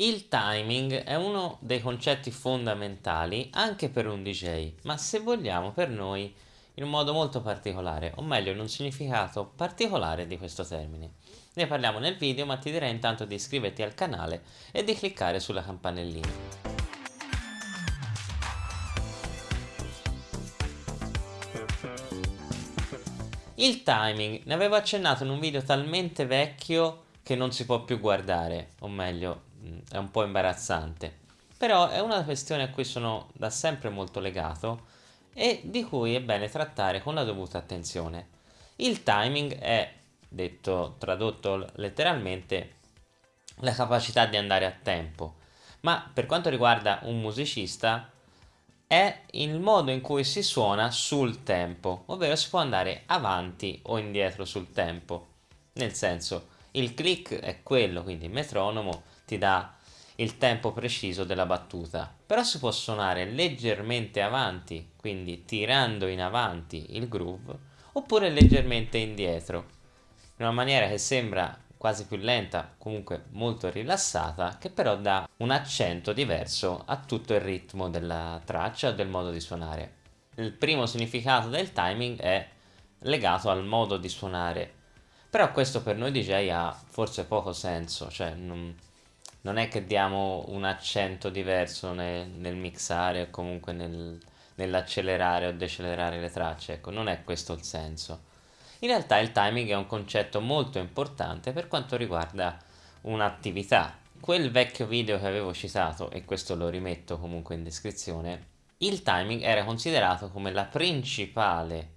Il timing è uno dei concetti fondamentali anche per un DJ, ma se vogliamo per noi in un modo molto particolare, o meglio in un significato particolare di questo termine. Ne parliamo nel video, ma ti direi intanto di iscriverti al canale e di cliccare sulla campanellina. Il timing, ne avevo accennato in un video talmente vecchio che non si può più guardare, o meglio è un po' imbarazzante. Però è una questione a cui sono da sempre molto legato e di cui è bene trattare con la dovuta attenzione. Il timing è, detto tradotto letteralmente, la capacità di andare a tempo, ma per quanto riguarda un musicista è il modo in cui si suona sul tempo, ovvero si può andare avanti o indietro sul tempo. Nel senso, il click è quello, quindi il metronomo ti dà il tempo preciso della battuta, però si può suonare leggermente avanti, quindi tirando in avanti il groove, oppure leggermente indietro, in una maniera che sembra quasi più lenta, comunque molto rilassata, che però dà un accento diverso a tutto il ritmo della traccia o del modo di suonare. Il primo significato del timing è legato al modo di suonare, però questo per noi DJ ha forse poco senso, cioè non, non è che diamo un accento diverso nel, nel mixare o comunque nel, nell'accelerare o decelerare le tracce, ecco, non è questo il senso. In realtà il timing è un concetto molto importante per quanto riguarda un'attività. Quel vecchio video che avevo citato, e questo lo rimetto comunque in descrizione, il timing era considerato come la principale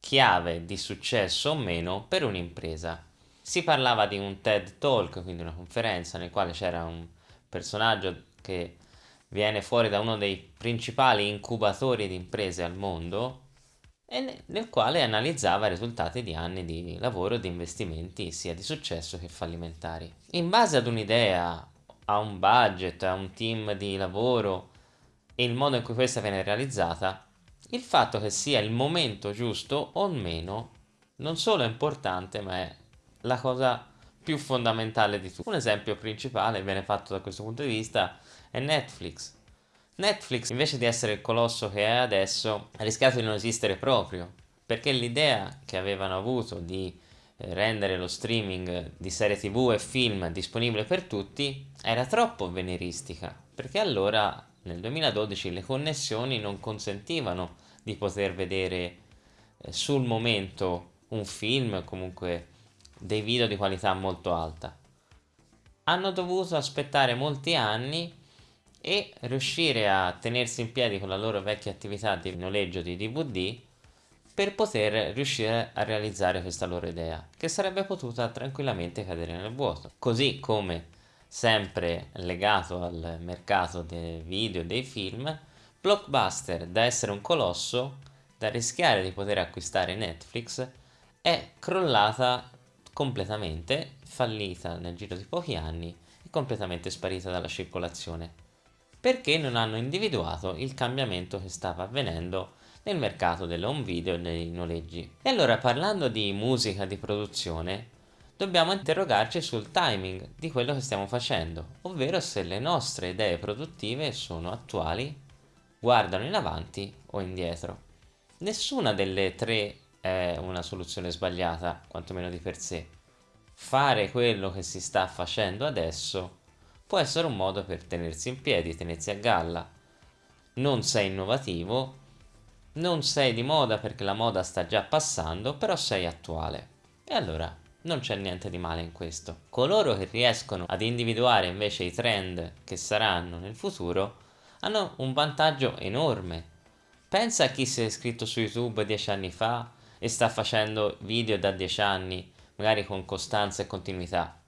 chiave di successo o meno per un'impresa si parlava di un TED Talk, quindi una conferenza nel quale c'era un personaggio che viene fuori da uno dei principali incubatori di imprese al mondo e nel quale analizzava i risultati di anni di lavoro e di investimenti sia di successo che fallimentari. In base ad un'idea, a un budget, a un team di lavoro e il modo in cui questa viene realizzata, il fatto che sia il momento giusto o meno non solo è importante ma è la cosa più fondamentale di tutto. Un esempio principale viene fatto da questo punto di vista è Netflix. Netflix invece di essere il colosso che è adesso ha rischiato di non esistere proprio perché l'idea che avevano avuto di eh, rendere lo streaming di serie tv e film disponibile per tutti era troppo veneristica perché allora nel 2012 le connessioni non consentivano di poter vedere eh, sul momento un film comunque dei video di qualità molto alta. Hanno dovuto aspettare molti anni e riuscire a tenersi in piedi con la loro vecchia attività di noleggio di DVD per poter riuscire a realizzare questa loro idea, che sarebbe potuta tranquillamente cadere nel vuoto. Così come, sempre legato al mercato dei video e dei film, Blockbuster, da essere un colosso, da rischiare di poter acquistare Netflix, è crollata completamente fallita nel giro di pochi anni e completamente sparita dalla circolazione, perché non hanno individuato il cambiamento che stava avvenendo nel mercato dell'home video e dei noleggi. E allora parlando di musica di produzione, dobbiamo interrogarci sul timing di quello che stiamo facendo, ovvero se le nostre idee produttive sono attuali, guardano in avanti o indietro. Nessuna delle tre è una soluzione sbagliata, quantomeno di per sé. Fare quello che si sta facendo adesso può essere un modo per tenersi in piedi, tenersi a galla. Non sei innovativo, non sei di moda perché la moda sta già passando, però sei attuale. E allora non c'è niente di male in questo. Coloro che riescono ad individuare invece i trend che saranno nel futuro hanno un vantaggio enorme. Pensa a chi si è iscritto su YouTube dieci anni fa e sta facendo video da 10 anni, magari con costanza e continuità,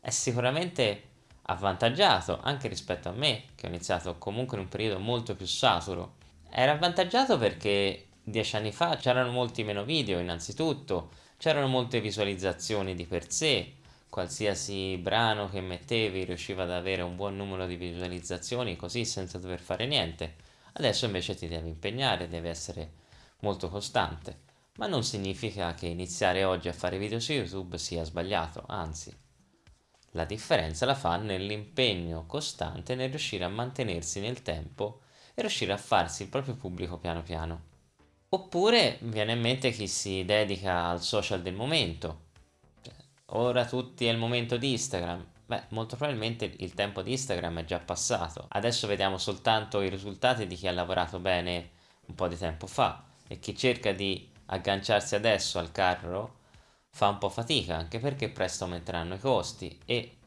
è sicuramente avvantaggiato anche rispetto a me, che ho iniziato comunque in un periodo molto più saturo. Era avvantaggiato perché 10 anni fa c'erano molti meno video innanzitutto, c'erano molte visualizzazioni di per sé, qualsiasi brano che mettevi riusciva ad avere un buon numero di visualizzazioni così senza dover fare niente. Adesso invece ti devi impegnare, devi essere molto costante ma non significa che iniziare oggi a fare video su YouTube sia sbagliato, anzi. La differenza la fa nell'impegno costante nel riuscire a mantenersi nel tempo e riuscire a farsi il proprio pubblico piano piano. Oppure viene in mente chi si dedica al social del momento. Cioè, ora tutti è il momento di Instagram. Beh, molto probabilmente il tempo di Instagram è già passato. Adesso vediamo soltanto i risultati di chi ha lavorato bene un po' di tempo fa e chi cerca di agganciarsi adesso al carro fa un po' fatica, anche perché presto aumenteranno i costi e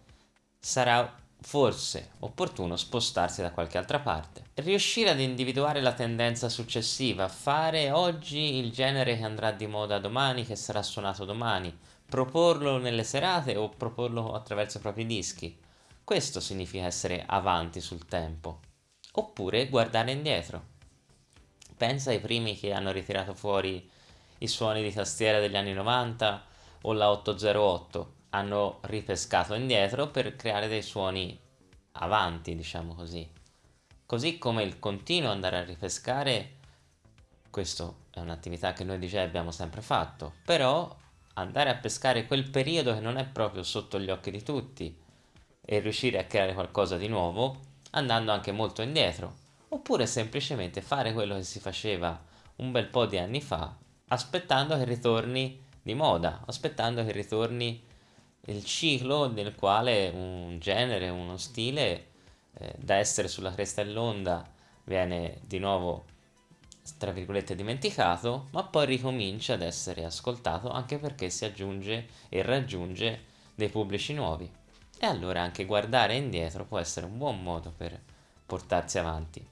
sarà forse opportuno spostarsi da qualche altra parte. Riuscire ad individuare la tendenza successiva, fare oggi il genere che andrà di moda domani, che sarà suonato domani, proporlo nelle serate o proporlo attraverso i propri dischi. Questo significa essere avanti sul tempo. Oppure guardare indietro. Pensa ai primi che hanno ritirato fuori i suoni di tastiera degli anni 90 o la 808 hanno ripescato indietro per creare dei suoni avanti, diciamo così. Così come il continuo andare a ripescare, questo è un'attività che noi DJ abbiamo sempre fatto, però andare a pescare quel periodo che non è proprio sotto gli occhi di tutti e riuscire a creare qualcosa di nuovo andando anche molto indietro, oppure semplicemente fare quello che si faceva un bel po' di anni fa, aspettando che ritorni di moda, aspettando che ritorni il ciclo nel quale un genere, uno stile eh, da essere sulla cresta dell'onda viene di nuovo tra virgolette dimenticato, ma poi ricomincia ad essere ascoltato anche perché si aggiunge e raggiunge dei pubblici nuovi. E allora anche guardare indietro può essere un buon modo per portarsi avanti.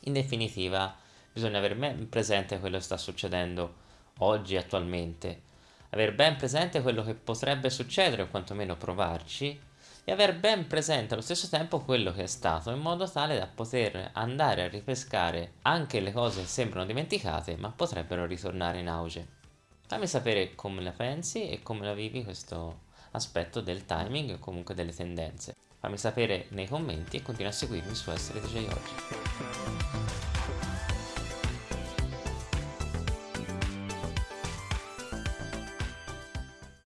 In definitiva, bisogna avere presente quello che sta succedendo oggi attualmente, aver ben presente quello che potrebbe succedere o quantomeno provarci e aver ben presente allo stesso tempo quello che è stato in modo tale da poter andare a ripescare anche le cose che sembrano dimenticate ma potrebbero ritornare in auge. Fammi sapere come la pensi e come la vivi questo aspetto del timing o comunque delle tendenze. Fammi sapere nei commenti e continua a seguirmi su Essere DJ Oggi.